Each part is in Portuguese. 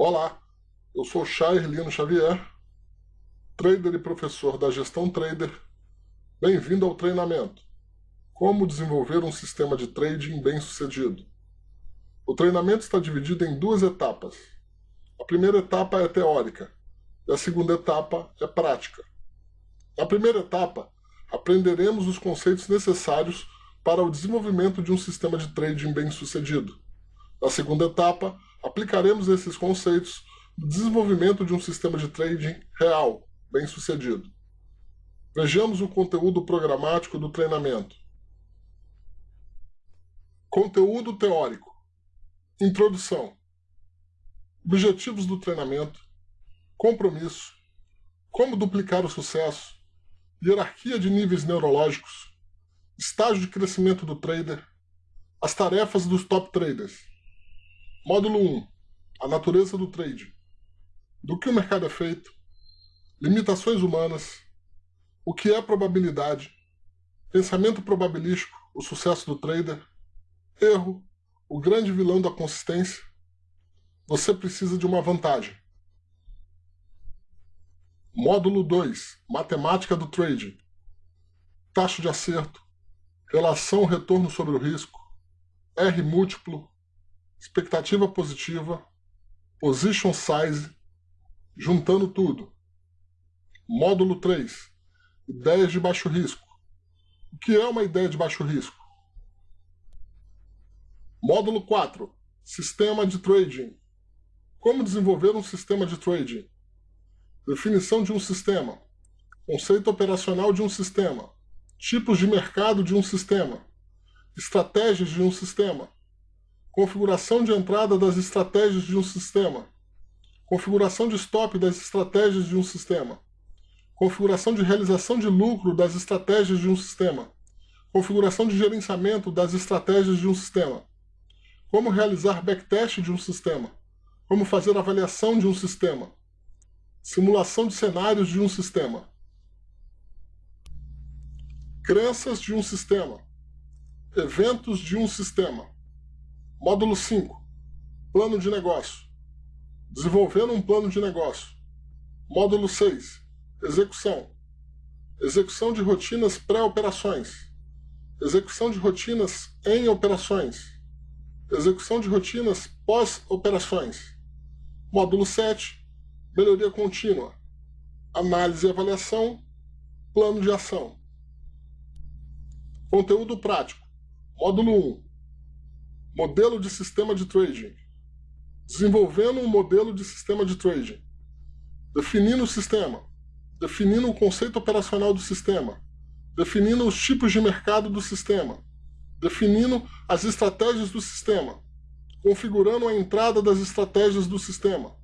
Olá, eu sou Chair Lino Xavier, trader e professor da Gestão Trader. Bem-vindo ao treinamento. Como desenvolver um sistema de trading bem-sucedido. O treinamento está dividido em duas etapas. A primeira etapa é teórica e a segunda etapa é prática. Na primeira etapa, aprenderemos os conceitos necessários para o desenvolvimento de um sistema de trading bem-sucedido. Na segunda etapa, aplicaremos esses conceitos no desenvolvimento de um sistema de trading real, bem sucedido. Vejamos o conteúdo programático do treinamento. Conteúdo teórico. Introdução. Objetivos do treinamento. Compromisso. Como duplicar o sucesso. Hierarquia de níveis neurológicos. Estágio de crescimento do trader. As tarefas dos top traders. Módulo 1. A natureza do trade. Do que o mercado é feito. Limitações humanas. O que é probabilidade. Pensamento probabilístico. O sucesso do trader. Erro. O grande vilão da consistência. Você precisa de uma vantagem. Módulo 2. Matemática do trade. Taxa de acerto. Relação retorno sobre o risco. R múltiplo expectativa positiva, position size, juntando tudo. Módulo 3. Ideias de baixo risco. O que é uma ideia de baixo risco? Módulo 4. Sistema de trading. Como desenvolver um sistema de trading? Definição de um sistema. Conceito operacional de um sistema. Tipos de mercado de um sistema. Estratégias de um sistema configuração de entrada das estratégias de um sistema, configuração de stop das estratégias de um sistema, configuração de realização de lucro das estratégias de um sistema, configuração de gerenciamento das estratégias de um sistema, como realizar backtest de um sistema, como fazer avaliação de um sistema, simulação de cenários de um sistema, crenças de um sistema, eventos de um sistema, Módulo 5. Plano de negócio. Desenvolvendo um plano de negócio. Módulo 6. Execução. Execução de rotinas pré-operações. Execução de rotinas em operações. Execução de rotinas pós-operações. Módulo 7. Melhoria contínua. Análise e avaliação. Plano de ação. Conteúdo prático. Módulo 1 Modelo de sistema de trading. Desenvolvendo um modelo de sistema de trading. Definindo o sistema. Definindo o conceito operacional do sistema. Definindo os tipos de mercado do sistema. Definindo as estratégias do sistema. Configurando a entrada das estratégias do sistema.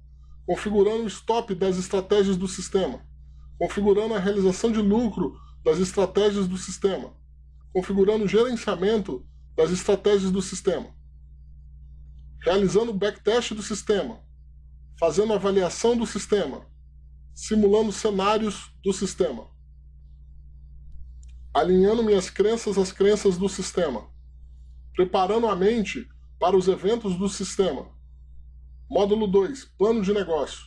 Configurando o stop das estratégias do sistema. Configurando a realização de lucro das estratégias do sistema. Configurando o gerenciamento das estratégias do sistema realizando o backtest do sistema, fazendo avaliação do sistema, simulando cenários do sistema, alinhando minhas crenças às crenças do sistema, preparando a mente para os eventos do sistema. Módulo 2, plano de negócio.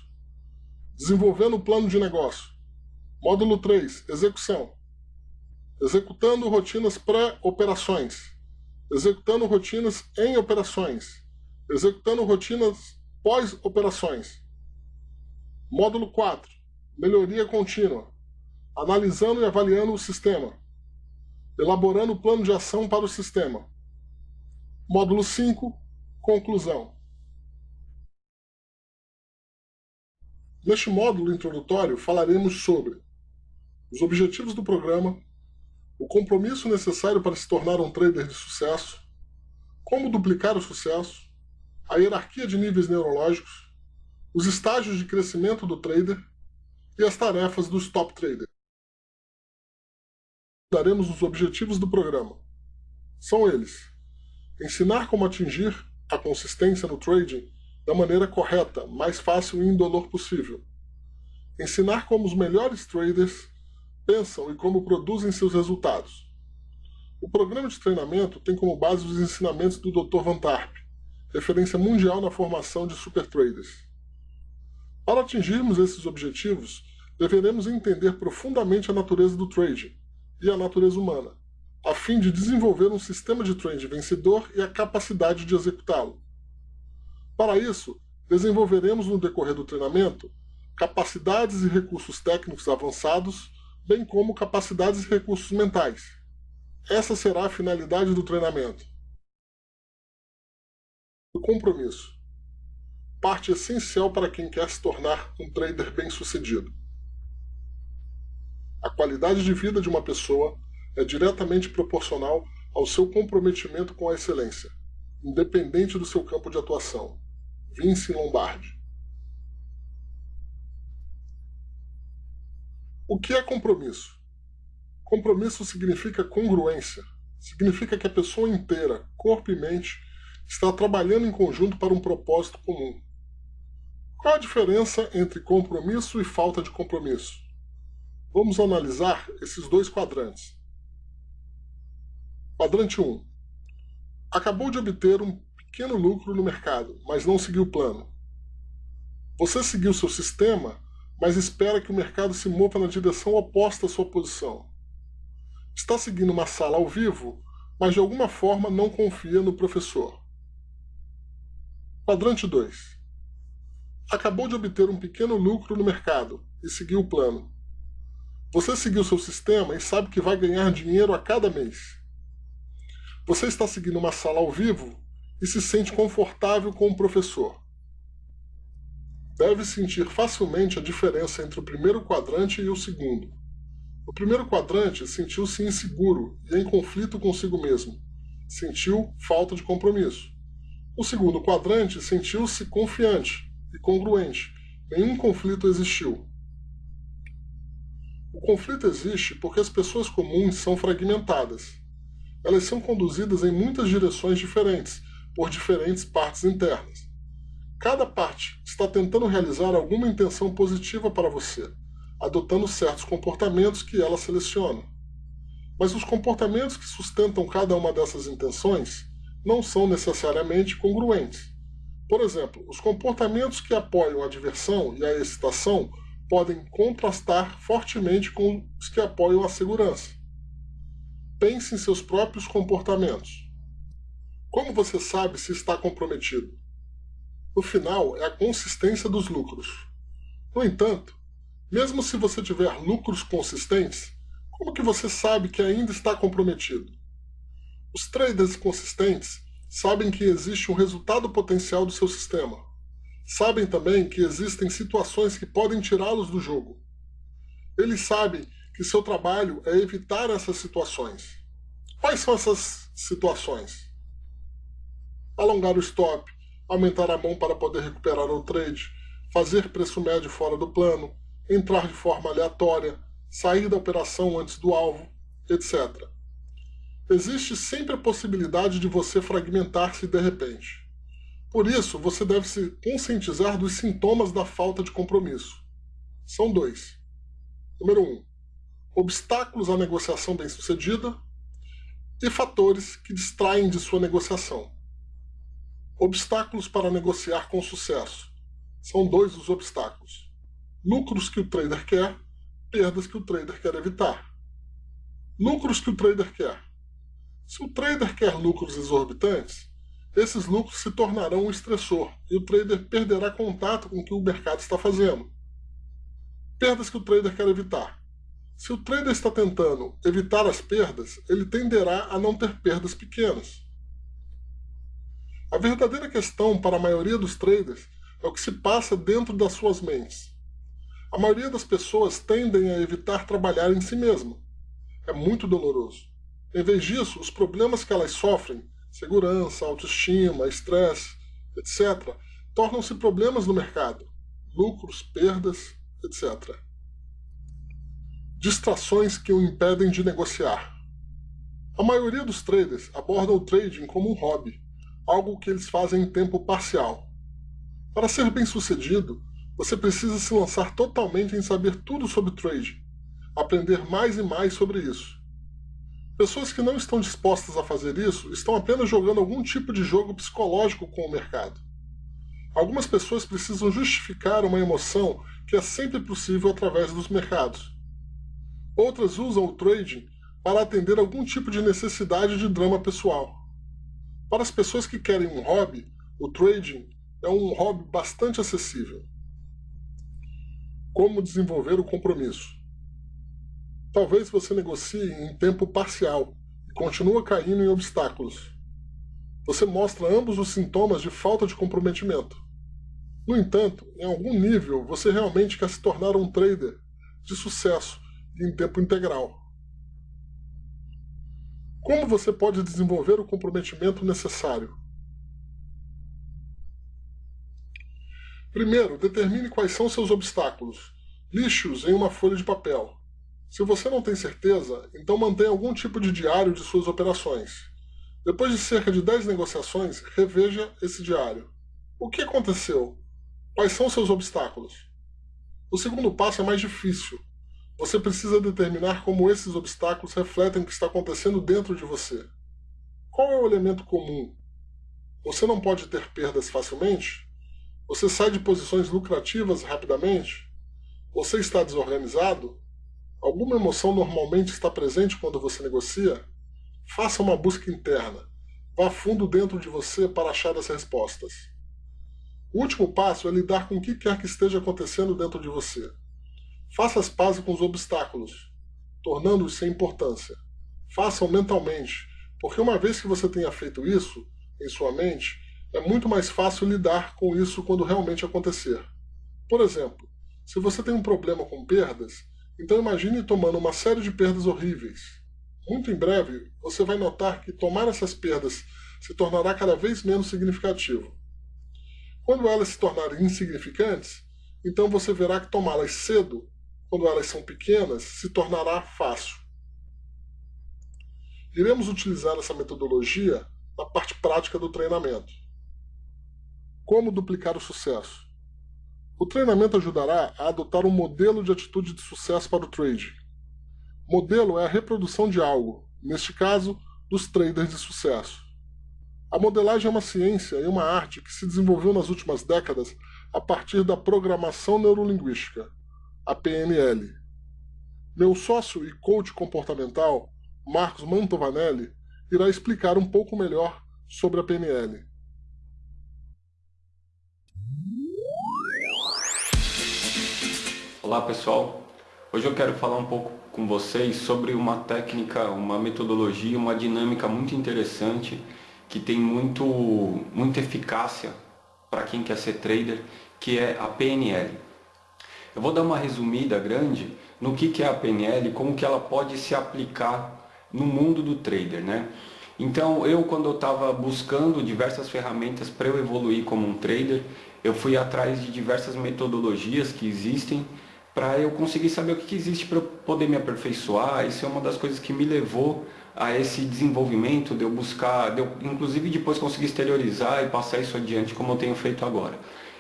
Desenvolvendo o plano de negócio. Módulo 3, execução. Executando rotinas pré-operações. Executando rotinas em operações executando rotinas pós-operações. Módulo 4. Melhoria contínua. Analisando e avaliando o sistema. Elaborando o plano de ação para o sistema. Módulo 5. Conclusão. Neste módulo introdutório falaremos sobre os objetivos do programa, o compromisso necessário para se tornar um trader de sucesso, como duplicar o sucesso, a hierarquia de níveis neurológicos, os estágios de crescimento do trader e as tarefas dos top traders. Daremos os objetivos do programa. São eles: ensinar como atingir a consistência no trading da maneira correta, mais fácil e indolor possível. Ensinar como os melhores traders pensam e como produzem seus resultados. O programa de treinamento tem como base os ensinamentos do Dr. Van Tarp, referência mundial na formação de super traders. Para atingirmos esses objetivos, deveremos entender profundamente a natureza do trading e a natureza humana, a fim de desenvolver um sistema de trading vencedor e a capacidade de executá-lo. Para isso, desenvolveremos no decorrer do treinamento capacidades e recursos técnicos avançados, bem como capacidades e recursos mentais. Essa será a finalidade do treinamento. O compromisso. Parte essencial para quem quer se tornar um trader bem-sucedido. A qualidade de vida de uma pessoa é diretamente proporcional ao seu comprometimento com a excelência, independente do seu campo de atuação. Vince Lombardi. O que é compromisso? Compromisso significa congruência. Significa que a pessoa inteira, corpo e mente, está trabalhando em conjunto para um propósito comum. Qual a diferença entre compromisso e falta de compromisso? Vamos analisar esses dois quadrantes. Quadrante 1. Acabou de obter um pequeno lucro no mercado, mas não seguiu o plano. Você seguiu seu sistema mas espera que o mercado se mova na direção oposta à sua posição. Está seguindo uma sala ao vivo, mas de alguma forma não confia no professor. Quadrante 2. Acabou de obter um pequeno lucro no mercado e seguiu o plano. Você seguiu seu sistema e sabe que vai ganhar dinheiro a cada mês. Você está seguindo uma sala ao vivo e se sente confortável com o professor deve sentir facilmente a diferença entre o primeiro quadrante e o segundo. O primeiro quadrante sentiu-se inseguro e em conflito consigo mesmo. Sentiu falta de compromisso. O segundo quadrante sentiu-se confiante e congruente. Nenhum conflito existiu. O conflito existe porque as pessoas comuns são fragmentadas. Elas são conduzidas em muitas direções diferentes, por diferentes partes internas. Cada parte está tentando realizar alguma intenção positiva para você, adotando certos comportamentos que ela seleciona. Mas os comportamentos que sustentam cada uma dessas intenções não são necessariamente congruentes. Por exemplo, os comportamentos que apoiam a diversão e a excitação podem contrastar fortemente com os que apoiam a segurança. Pense em seus próprios comportamentos. Como você sabe se está comprometido? O final é a consistência dos lucros. No entanto, mesmo se você tiver lucros consistentes, como que você sabe que ainda está comprometido? Os traders consistentes sabem que existe um resultado potencial do seu sistema. Sabem também que existem situações que podem tirá-los do jogo. Eles sabem que seu trabalho é evitar essas situações. Quais são essas situações? Alongar o stop, aumentar a mão para poder recuperar o trade, fazer preço médio fora do plano, entrar de forma aleatória, sair da operação antes do alvo, etc. Existe sempre a possibilidade de você fragmentar-se de repente. Por isso, você deve se conscientizar dos sintomas da falta de compromisso. São dois. Número 1. Um, obstáculos à negociação bem-sucedida e fatores que distraem de sua negociação. Obstáculos para negociar com sucesso. São dois os obstáculos. Lucros que o trader quer, perdas que o trader quer evitar. Lucros que o trader quer. Se o trader quer lucros exorbitantes, esses lucros se tornarão um estressor e o trader perderá contato com o que o mercado está fazendo. Perdas que o trader quer evitar. Se o trader está tentando evitar as perdas, ele tenderá a não ter perdas pequenas. A verdadeira questão para a maioria dos traders é o que se passa dentro das suas mentes. A maioria das pessoas tendem a evitar trabalhar em si mesma. É muito doloroso. Em vez disso, os problemas que elas sofrem, segurança, autoestima, estresse, etc., tornam-se problemas no mercado, lucros, perdas, etc. Distrações que o impedem de negociar. A maioria dos traders aborda o trading como um hobby, algo que eles fazem em tempo parcial. Para ser bem-sucedido, você precisa se lançar totalmente em saber tudo sobre trade, aprender mais e mais sobre isso. Pessoas que não estão dispostas a fazer isso estão apenas jogando algum tipo de jogo psicológico com o mercado. Algumas pessoas precisam justificar uma emoção que é sempre possível através dos mercados. Outras usam o trading para atender algum tipo de necessidade de drama pessoal. Para as pessoas que querem um hobby, o trading é um hobby bastante acessível. Como desenvolver o compromisso? Talvez você negocie em tempo parcial e continue caindo em obstáculos. Você mostra ambos os sintomas de falta de comprometimento. No entanto, em algum nível, você realmente quer se tornar um trader de sucesso em tempo integral. Como você pode desenvolver o comprometimento necessário? Primeiro, determine quais são seus obstáculos. Lixe-os em uma folha de papel. Se você não tem certeza, então mantenha algum tipo de diário de suas operações. Depois de cerca de 10 negociações, reveja esse diário. O que aconteceu? Quais são seus obstáculos? O segundo passo é mais difícil. Você precisa determinar como esses obstáculos refletem o que está acontecendo dentro de você. Qual é o elemento comum? Você não pode ter perdas facilmente? Você sai de posições lucrativas rapidamente? Você está desorganizado? Alguma emoção normalmente está presente quando você negocia? Faça uma busca interna. Vá fundo dentro de você para achar as respostas. O último passo é lidar com o que quer que esteja acontecendo dentro de você. Faça as pazes com os obstáculos, tornando-os sem importância. Faça-o mentalmente, porque uma vez que você tenha feito isso em sua mente, é muito mais fácil lidar com isso quando realmente acontecer. Por exemplo, se você tem um problema com perdas, então imagine tomando uma série de perdas horríveis. Muito em breve, você vai notar que tomar essas perdas se tornará cada vez menos significativo. Quando elas se tornarem insignificantes, então você verá que tomá-las cedo quando elas são pequenas, se tornará fácil. Iremos utilizar essa metodologia na parte prática do treinamento. Como duplicar o sucesso? O treinamento ajudará a adotar um modelo de atitude de sucesso para o trade. Modelo é a reprodução de algo, neste caso, dos traders de sucesso. A modelagem é uma ciência e uma arte que se desenvolveu nas últimas décadas a partir da programação neurolinguística, a PNL. Meu sócio e coach comportamental, Marcos Mantovanelli, irá explicar um pouco melhor sobre a PNL. Olá pessoal, hoje eu quero falar um pouco com vocês sobre uma técnica, uma metodologia, uma dinâmica muito interessante que tem muito, muita eficácia para quem quer ser trader, que é a PNL. Eu vou dar uma resumida grande no que, que é a PNL como que ela pode se aplicar no mundo do trader. Né? Então eu quando eu estava buscando diversas ferramentas para eu evoluir como um trader, eu fui atrás de diversas metodologias que existem para eu conseguir saber o que, que existe para eu poder me aperfeiçoar. Isso é uma das coisas que me levou a esse desenvolvimento, de eu buscar, de eu, inclusive depois conseguir exteriorizar e passar isso adiante como eu tenho feito agora.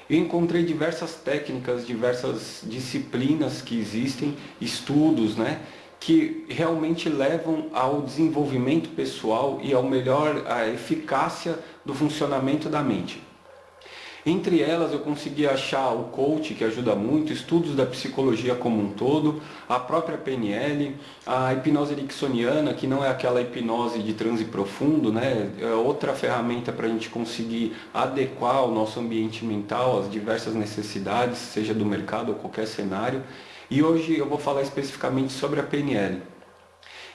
Eu encontrei diversas técnicas, diversas disciplinas que existem, estudos, né, que realmente levam ao desenvolvimento pessoal e ao melhor, à eficácia do funcionamento da mente. Entre elas eu consegui achar o coach, que ajuda muito, estudos da psicologia como um todo, a própria PNL, a hipnose ericksoniana, que não é aquela hipnose de transe profundo, né? é outra ferramenta para a gente conseguir adequar o nosso ambiente mental às diversas necessidades, seja do mercado ou qualquer cenário. E hoje eu vou falar especificamente sobre a PNL.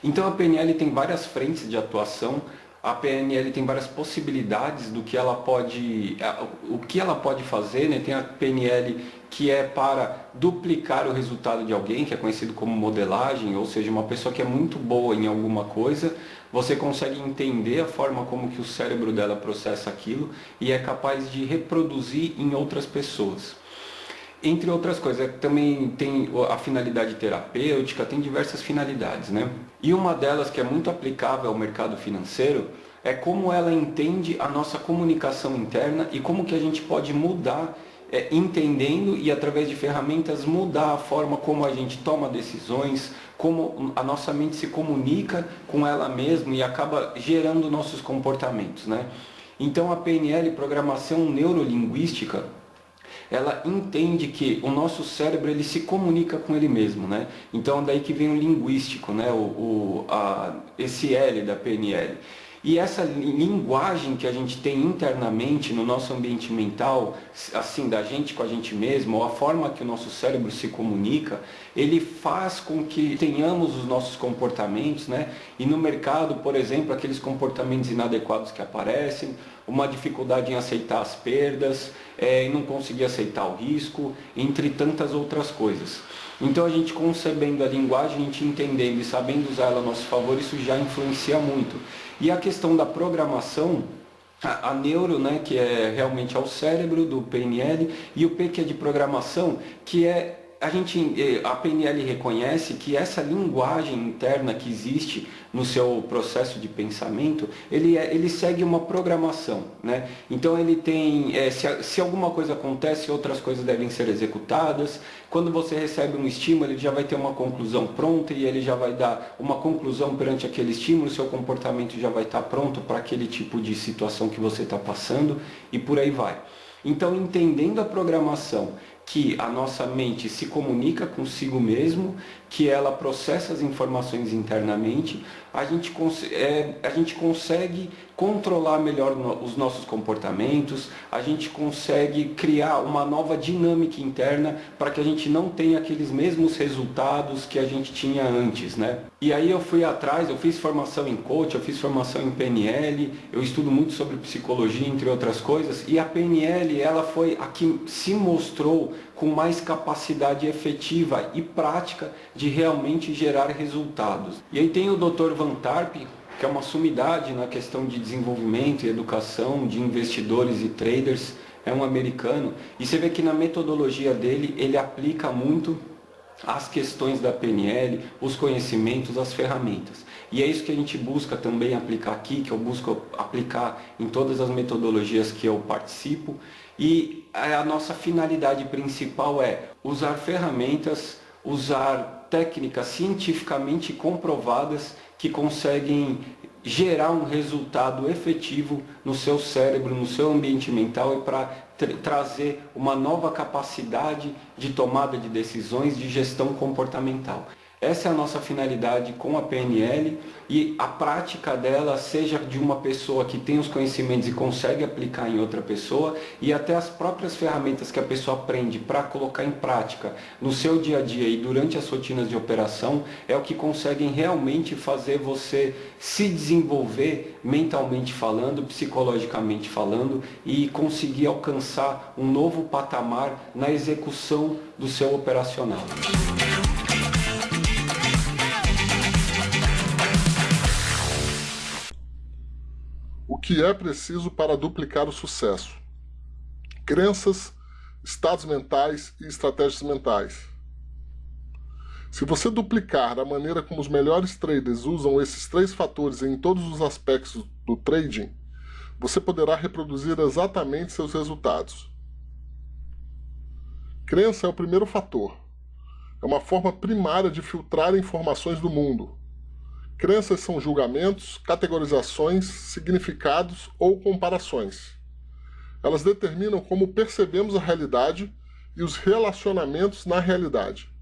Então a PNL tem várias frentes de atuação, a PNL tem várias possibilidades do que ela pode, o que ela pode fazer, né? tem a PNL que é para duplicar o resultado de alguém, que é conhecido como modelagem, ou seja, uma pessoa que é muito boa em alguma coisa, você consegue entender a forma como que o cérebro dela processa aquilo e é capaz de reproduzir em outras pessoas. Entre outras coisas, também tem a finalidade terapêutica, tem diversas finalidades, né? E uma delas que é muito aplicável ao mercado financeiro é como ela entende a nossa comunicação interna e como que a gente pode mudar, é, entendendo e através de ferramentas mudar a forma como a gente toma decisões, como a nossa mente se comunica com ela mesma e acaba gerando nossos comportamentos, né? Então a PNL, Programação Neurolinguística, ela entende que o nosso cérebro ele se comunica com ele mesmo, né? Então daí que vem o linguístico, né? O, o a, esse L da PNL. E essa linguagem que a gente tem internamente no nosso ambiente mental, assim, da gente com a gente mesmo, ou a forma que o nosso cérebro se comunica, ele faz com que tenhamos os nossos comportamentos, né? E no mercado, por exemplo, aqueles comportamentos inadequados que aparecem, uma dificuldade em aceitar as perdas, é, em não conseguir aceitar o risco, entre tantas outras coisas. Então a gente concebendo a linguagem, a gente entendendo e sabendo usar ela a nosso favor, isso já influencia muito. E a questão da programação, a, a neuro, né, que é realmente ao cérebro do PNL, e o P que é de programação, que é a gente, eh, a PNL reconhece que essa linguagem interna que existe no seu processo de pensamento, ele, é, ele segue uma programação, né? Então ele tem, é, se, se alguma coisa acontece, outras coisas devem ser executadas. Quando você recebe um estímulo, ele já vai ter uma conclusão pronta e ele já vai dar uma conclusão perante aquele estímulo, seu comportamento já vai estar pronto para aquele tipo de situação que você está passando e por aí vai. Então, entendendo a programação que a nossa mente se comunica consigo mesmo, que ela processa as informações internamente, a gente, é, a gente consegue controlar melhor os nossos comportamentos, a gente consegue criar uma nova dinâmica interna para que a gente não tenha aqueles mesmos resultados que a gente tinha antes, né? E aí eu fui atrás, eu fiz formação em coach, eu fiz formação em PNL, eu estudo muito sobre psicologia, entre outras coisas, e a PNL, ela foi a que se mostrou com mais capacidade efetiva e prática de realmente gerar resultados. E aí tem o Dr. Van Tarp, que é uma sumidade na questão de desenvolvimento e educação de investidores e traders, é um americano, e você vê que na metodologia dele ele aplica muito as questões da PNL, os conhecimentos, as ferramentas. E é isso que a gente busca também aplicar aqui, que eu busco aplicar em todas as metodologias que eu participo. E a nossa finalidade principal é usar ferramentas, usar técnicas cientificamente comprovadas que conseguem gerar um resultado efetivo no seu cérebro, no seu ambiente mental e para trazer uma nova capacidade de tomada de decisões de gestão comportamental. Essa é a nossa finalidade com a PNL e a prática dela, seja de uma pessoa que tem os conhecimentos e consegue aplicar em outra pessoa, e até as próprias ferramentas que a pessoa aprende para colocar em prática no seu dia a dia e durante as rotinas de operação, é o que conseguem realmente fazer você se desenvolver mentalmente falando, psicologicamente falando e conseguir alcançar um novo patamar na execução do seu operacional. Que é preciso para duplicar o sucesso. Crenças, estados mentais e estratégias mentais. Se você duplicar a maneira como os melhores traders usam esses três fatores em todos os aspectos do trading, você poderá reproduzir exatamente seus resultados. Crença é o primeiro fator. É uma forma primária de filtrar informações do mundo. Crenças são julgamentos, categorizações, significados ou comparações. Elas determinam como percebemos a realidade e os relacionamentos na realidade.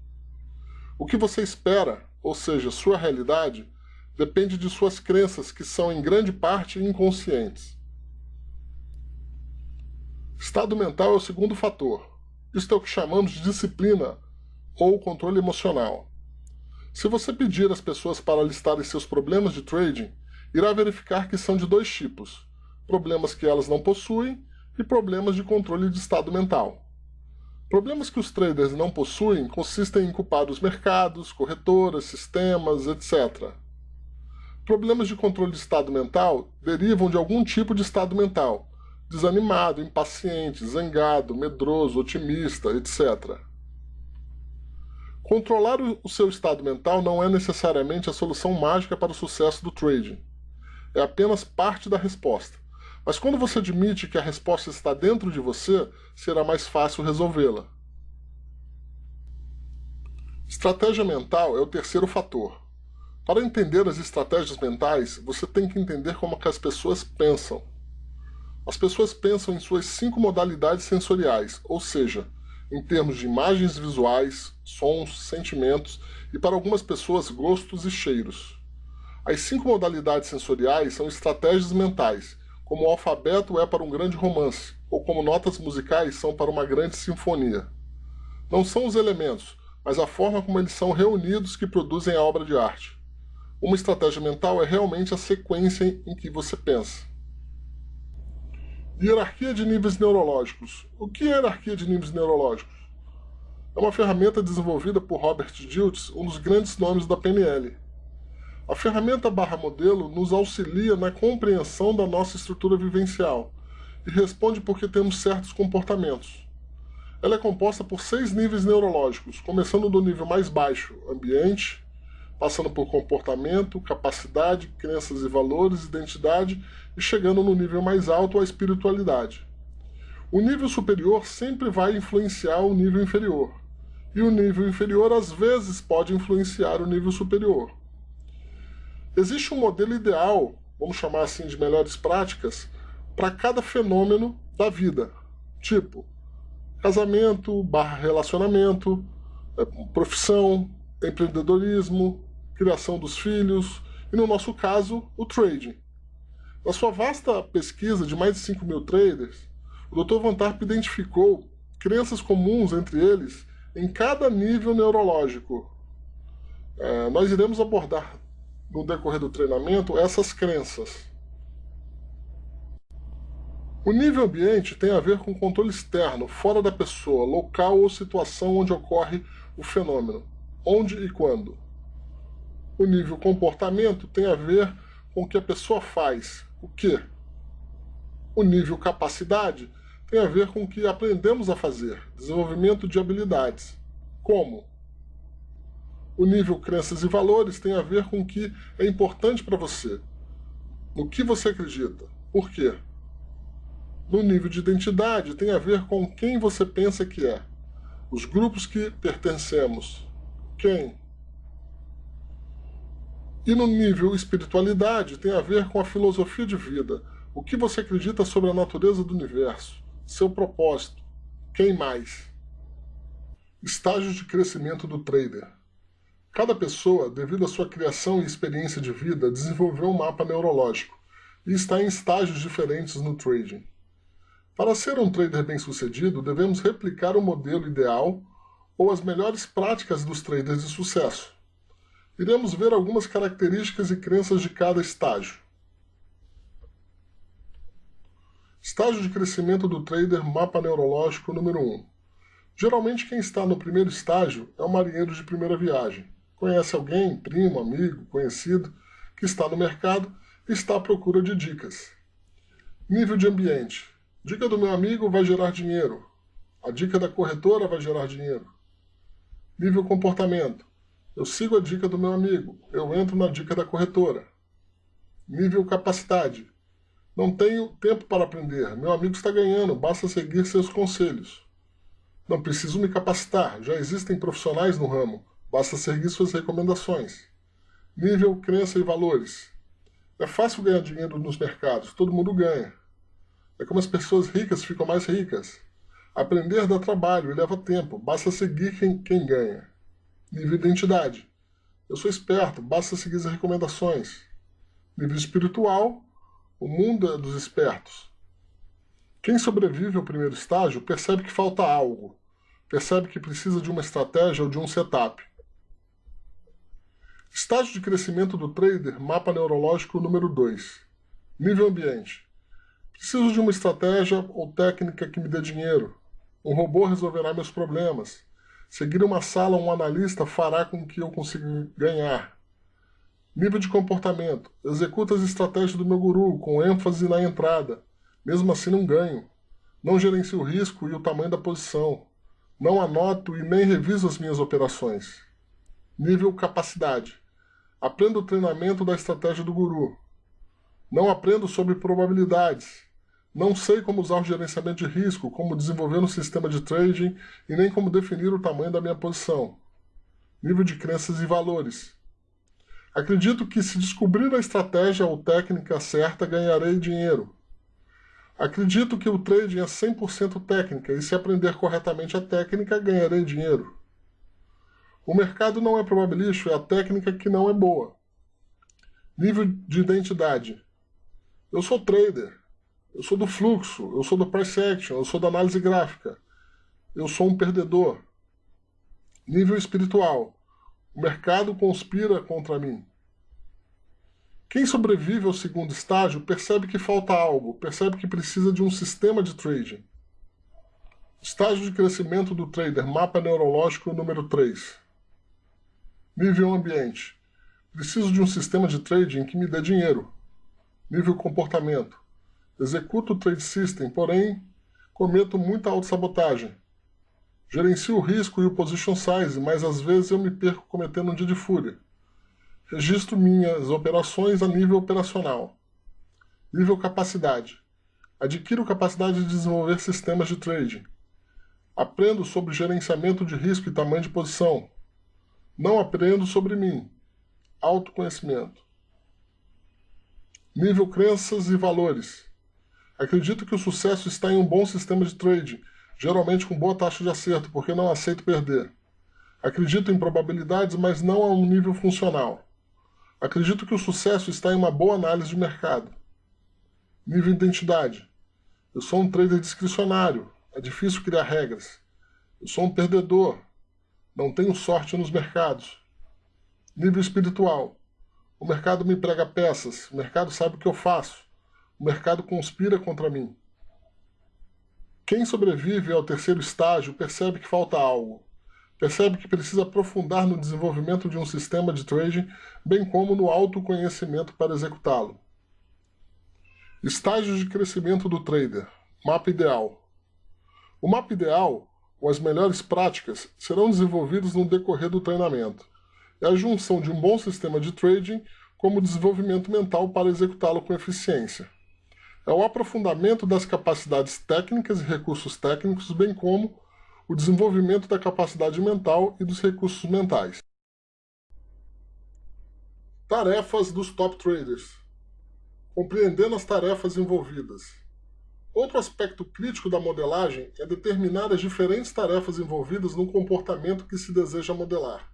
O que você espera, ou seja, sua realidade, depende de suas crenças, que são em grande parte inconscientes. Estado mental é o segundo fator. Isto é o que chamamos de disciplina ou controle emocional. Se você pedir às pessoas para listarem seus problemas de trading, irá verificar que são de dois tipos, problemas que elas não possuem e problemas de controle de estado mental. Problemas que os traders não possuem consistem em culpar os mercados, corretoras, sistemas, etc. Problemas de controle de estado mental derivam de algum tipo de estado mental, desanimado, impaciente, zangado, medroso, otimista, etc. Controlar o seu estado mental não é necessariamente a solução mágica para o sucesso do trading. É apenas parte da resposta. Mas quando você admite que a resposta está dentro de você, será mais fácil resolvê-la. Estratégia mental é o terceiro fator. Para entender as estratégias mentais, você tem que entender como que as pessoas pensam. As pessoas pensam em suas cinco modalidades sensoriais, ou seja, em termos de imagens visuais, sons, sentimentos e, para algumas pessoas, gostos e cheiros. As cinco modalidades sensoriais são estratégias mentais, como o alfabeto é para um grande romance, ou como notas musicais são para uma grande sinfonia. Não são os elementos, mas a forma como eles são reunidos que produzem a obra de arte. Uma estratégia mental é realmente a sequência em que você pensa. Hierarquia de níveis neurológicos. O que é hierarquia de níveis neurológicos? É uma ferramenta desenvolvida por Robert Dilts, um dos grandes nomes da PNL. A ferramenta barra modelo nos auxilia na compreensão da nossa estrutura vivencial e responde porque temos certos comportamentos. Ela é composta por seis níveis neurológicos, começando do nível mais baixo, ambiente, passando por comportamento, capacidade, crenças e valores, identidade e chegando no nível mais alto, a espiritualidade. O nível superior sempre vai influenciar o nível inferior, e o nível inferior às vezes pode influenciar o nível superior. Existe um modelo ideal, vamos chamar assim de melhores práticas, para cada fenômeno da vida, tipo casamento, barra relacionamento, é, profissão, empreendedorismo, criação dos filhos e, no nosso caso, o trading. Na sua vasta pesquisa de mais de 5 mil traders, o Dr. Van Tarp identificou crenças comuns entre eles em cada nível neurológico. É, nós iremos abordar no decorrer do treinamento essas crenças. O nível ambiente tem a ver com controle externo, fora da pessoa, local ou situação onde ocorre o fenômeno, onde e quando. O nível comportamento tem a ver com o que a pessoa faz, o que? O nível capacidade tem a ver com o que aprendemos a fazer, desenvolvimento de habilidades. Como? O nível crenças e valores tem a ver com o que é importante para você, no que você acredita, por quê? No nível de identidade tem a ver com quem você pensa que é, os grupos que pertencemos, quem, e no nível espiritualidade tem a ver com a filosofia de vida, o que você acredita sobre a natureza do universo, seu propósito, quem mais. Estágios de crescimento do trader. Cada pessoa, devido à sua criação e experiência de vida, desenvolveu um mapa neurológico e está em estágios diferentes no trading. Para ser um trader bem-sucedido, devemos replicar o modelo ideal ou as melhores práticas dos traders de sucesso iremos ver algumas características e crenças de cada estágio. Estágio de crescimento do trader mapa neurológico número 1. Geralmente quem está no primeiro estágio é um marinheiro de primeira viagem. Conhece alguém, primo, amigo, conhecido, que está no mercado e está à procura de dicas. Nível de ambiente. Dica do meu amigo vai gerar dinheiro. A dica da corretora vai gerar dinheiro. Nível comportamento. Eu sigo a dica do meu amigo. Eu entro na dica da corretora. Nível capacidade. Não tenho tempo para aprender. Meu amigo está ganhando, basta seguir seus conselhos. Não preciso me capacitar, já existem profissionais no ramo, basta seguir suas recomendações. Nível crença e valores. É fácil ganhar dinheiro nos mercados, todo mundo ganha. É como as pessoas ricas ficam mais ricas. Aprender dá trabalho e leva tempo, basta seguir quem, quem ganha. Nível identidade. Eu sou esperto, basta seguir as recomendações. Nível espiritual. O mundo é dos espertos. Quem sobrevive ao primeiro estágio percebe que falta algo. Percebe que precisa de uma estratégia ou de um setup. Estágio de crescimento do trader, mapa neurológico número 2. Nível ambiente. Preciso de uma estratégia ou técnica que me dê dinheiro. Um robô resolverá meus problemas. Seguir uma sala um analista fará com que eu consiga ganhar. Nível de comportamento. Executo as estratégias do meu guru, com ênfase na entrada. Mesmo assim não ganho. Não gerencio o risco e o tamanho da posição. Não anoto e nem reviso as minhas operações. Nível capacidade. Aprendo o treinamento da estratégia do guru. Não aprendo sobre probabilidades. Não sei como usar o gerenciamento de risco, como desenvolver um sistema de trading e nem como definir o tamanho da minha posição. Nível de crenças e valores. Acredito que se descobrir a estratégia ou técnica certa, ganharei dinheiro. Acredito que o trading é 100% técnica e se aprender corretamente a técnica, ganharei dinheiro. O mercado não é probabilístico, é a técnica que não é boa. Nível de identidade. Eu sou trader. Eu sou do fluxo. Eu sou do price action. Eu sou da análise gráfica. Eu sou um perdedor. Nível espiritual. O mercado conspira contra mim. Quem sobrevive ao segundo estágio percebe que falta algo, percebe que precisa de um sistema de trading. Estágio de crescimento do trader, mapa neurológico número 3. Nível ambiente. Preciso de um sistema de trading que me dê dinheiro. Nível comportamento. Executo o trade system, porém cometo muita autossabotagem. Gerencio o risco e o position size, mas às vezes eu me perco cometendo um dia de fúria. Registro minhas operações a nível operacional. Nível capacidade. Adquiro capacidade de desenvolver sistemas de trading. Aprendo sobre gerenciamento de risco e tamanho de posição. Não aprendo sobre mim. Autoconhecimento. Nível crenças e valores. Acredito que o sucesso está em um bom sistema de trading, geralmente com boa taxa de acerto, porque não aceito perder. Acredito em probabilidades, mas não a um nível funcional. Acredito que o sucesso está em uma boa análise de mercado. Nível identidade. Eu sou um trader discricionário. É difícil criar regras. Eu sou um perdedor. Não tenho sorte nos mercados. Nível espiritual. O mercado me prega peças. O mercado sabe o que eu faço. O mercado conspira contra mim. Quem sobrevive ao terceiro estágio percebe que falta algo. Percebe que precisa aprofundar no desenvolvimento de um sistema de trading, bem como no autoconhecimento para executá-lo. Estágio de crescimento do trader. Mapa ideal. O mapa ideal ou as melhores práticas serão desenvolvidos no decorrer do treinamento. É a junção de um bom sistema de trading como desenvolvimento mental para executá-lo com eficiência. É o aprofundamento das capacidades técnicas e recursos técnicos, bem como o desenvolvimento da capacidade mental e dos recursos mentais. Tarefas dos top traders. Compreendendo as tarefas envolvidas. Outro aspecto crítico da modelagem é determinar as diferentes tarefas envolvidas no comportamento que se deseja modelar.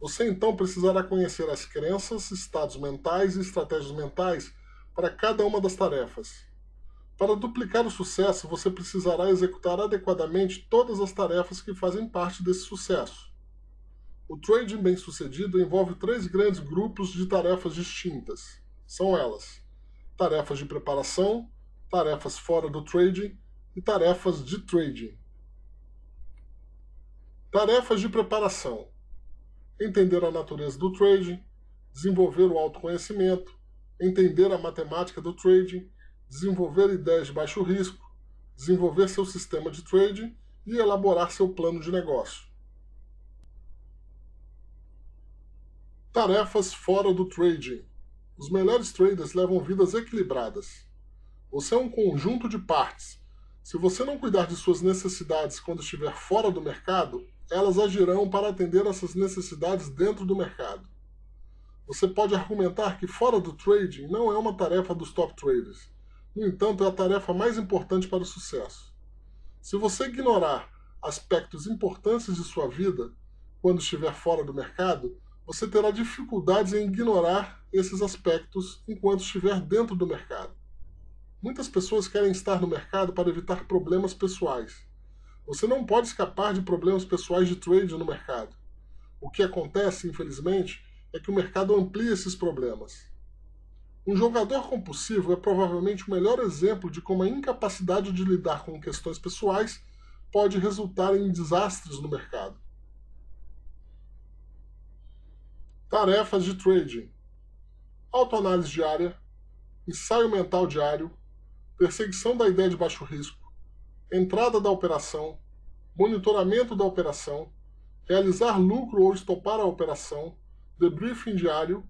Você então precisará conhecer as crenças, estados mentais e estratégias mentais para cada uma das tarefas. Para duplicar o sucesso, você precisará executar adequadamente todas as tarefas que fazem parte desse sucesso. O trading bem-sucedido envolve três grandes grupos de tarefas distintas. São elas: tarefas de preparação, tarefas fora do trading e tarefas de trading. Tarefas de preparação. Entender a natureza do trading, desenvolver o autoconhecimento, entender a matemática do trading, desenvolver ideias de baixo risco, desenvolver seu sistema de trading e elaborar seu plano de negócio. Tarefas fora do trading. Os melhores traders levam vidas equilibradas. Você é um conjunto de partes. Se você não cuidar de suas necessidades quando estiver fora do mercado, elas agirão para atender essas necessidades dentro do mercado. Você pode argumentar que fora do trading não é uma tarefa dos top traders. No entanto, é a tarefa mais importante para o sucesso. Se você ignorar aspectos importantes de sua vida quando estiver fora do mercado, você terá dificuldades em ignorar esses aspectos enquanto estiver dentro do mercado. Muitas pessoas querem estar no mercado para evitar problemas pessoais. Você não pode escapar de problemas pessoais de trade no mercado. O que acontece, infelizmente, é que o mercado amplia esses problemas. Um jogador compulsivo é provavelmente o melhor exemplo de como a incapacidade de lidar com questões pessoais pode resultar em desastres no mercado. Tarefas de trading: autoanálise diária, ensaio mental diário, perseguição da ideia de baixo risco, entrada da operação, monitoramento da operação, realizar lucro ou estopar a operação, debriefing diário,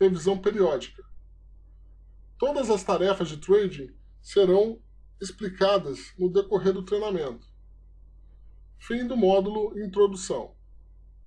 revisão periódica. Todas as tarefas de trading serão explicadas no decorrer do treinamento. Fim do módulo Introdução.